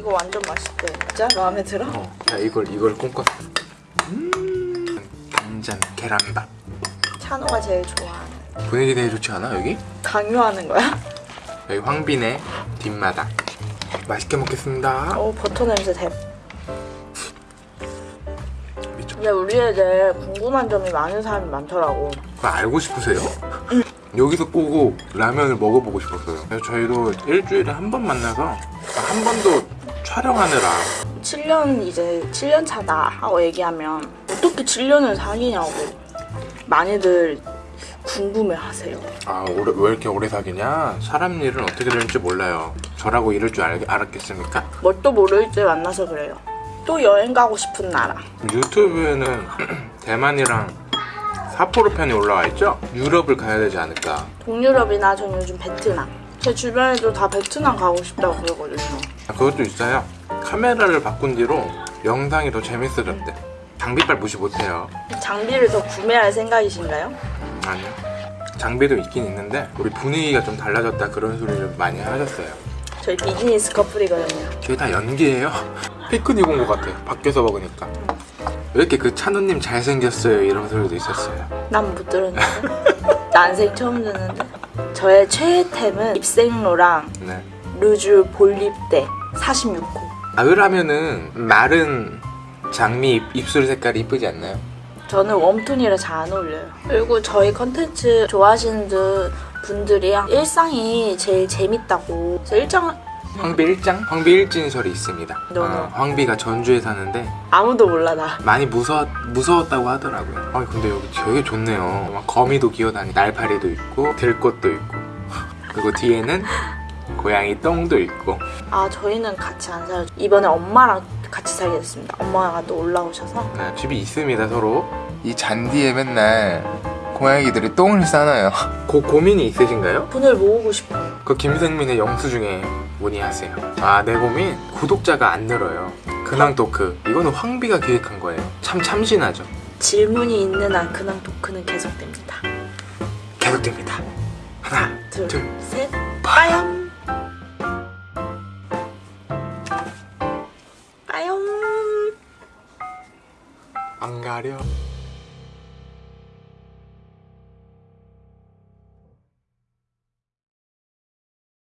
이거 완전 맛있대. 진짜 마음에 들어? 어, 자 이걸 이걸 꿈꿨어. 음, 단짠 계란밥. 찬호가 제일 좋아하는. 분위기 되게 좋지 않아 여기? 강요하는 거야? 여기 황빈의 뒷마당. 맛있게 먹겠습니다. 오 버터 냄새 대. 근데 우리 애들 궁금한 점이 많은 사람이 많더라고. 그거 알고 싶으세요? 여기서 꼬고 라면을 먹어보고 싶었어요. 그래서 저희도 일주일에 한 번 만나서 한 번도 촬영하느라 7년 이제 7년 차다 하고 얘기하면 어떻게 7년을 사귀냐고 많이들 궁금해하세요. 아 오래, 왜 이렇게 오래 사귀냐? 사람 일은 어떻게 되는지 몰라요. 저라고 이럴 줄 알, 알았겠습니까? 뭣도 모를 때 만나서 그래요. 또 여행 가고 싶은 나라. 유튜브에는 대만이랑 사포로 편이 올라와 있죠? 유럽을 가야 되지 않을까? 동유럽이나 전 요즘 베트남. 제 주변에도 다 베트남 가고 싶다고 그러거든요. 아, 그것도 있어요. 카메라를 바꾼 뒤로 영상이 더 재밌어졌대. 장비빨 무시 못해요. 장비를 더 구매할 생각이신가요? 아니요. 장비도 있긴 있는데 우리 분위기가 좀 달라졌다 그런 소리를 많이 하셨어요. 저희 비즈니스 커플이거든요. 저희 다 연기예요. 피크닉 온 것 같아. 밖에서 먹으니까. 왜 이렇게 그 찬우님 잘생겼어요 이런 소리도 있었어요. 난 못 들었는데. 난생 처음 듣는데. 저의 최애템은 입생로랑 네. 루즈 볼립대 46호. 가을 하면은 마른 장미 입- 입술 색깔이 이쁘지 않나요? 저는 웜톤이라 잘 안 어울려요. 그리고 저희 컨텐츠 좋아하시는 분- 분들이 일상이 제일 재밌다고. 저 일장 황비 일장? 황비 일진설이 있습니다. 너무. 아, 황비가 전주에 사는데 아무도 몰라 나. 많이 무서 무서웠다고 하더라고요. 아 근데 여기 되게 좋네요. 막 거미도 기어다니, 날파리도 있고 들꽃도 있고 그리고 뒤에는 고양이 똥도 있고 아 저희는 같이 안 살죠. 이번에 엄마랑 같이 살게 됐습니다. 엄마가 또 올라오셔서 네, 집이 있습니다 서로. 이 잔디에 맨날 고양이들이 똥을 싸놔요. 고 고민이 있으신가요? 분을 모으고 싶어요. 그 김생민의 영수증에 문의하세요. 아, 내 고민 구독자가 안 늘어요. 근황 토크 이거는 황비가 기획한 거예요. 참 참신하죠. 질문이 있는 한 근황 토크는 계속됩니다. 계속됩니다. 하나, 둘, 둘, 셋, 빠염. 빠염. 안 가려.